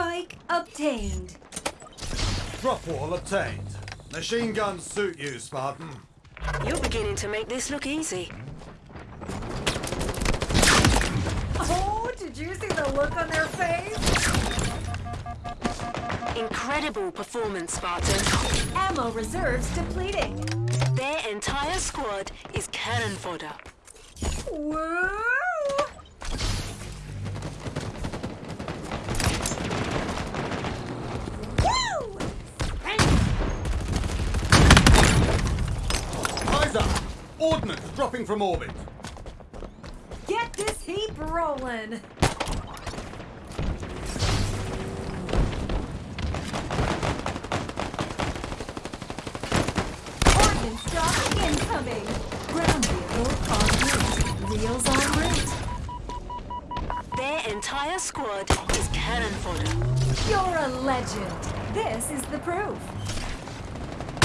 Spike obtained. Drop wall obtained. Machine guns suit you, Spartan. You're beginning to make this look easy. Oh, did you see the look on their face? Incredible performance, Spartan. Ammo reserves depleting. Their entire squad is cannon fodder. Woo! Eyes up! Ordnance dropping from orbit. Get this heap rolling. Ordnance stock incoming. Ground vehicle en route. Wheels en route. Their entire squad is cannon fodder. You're a legend. This is the proof.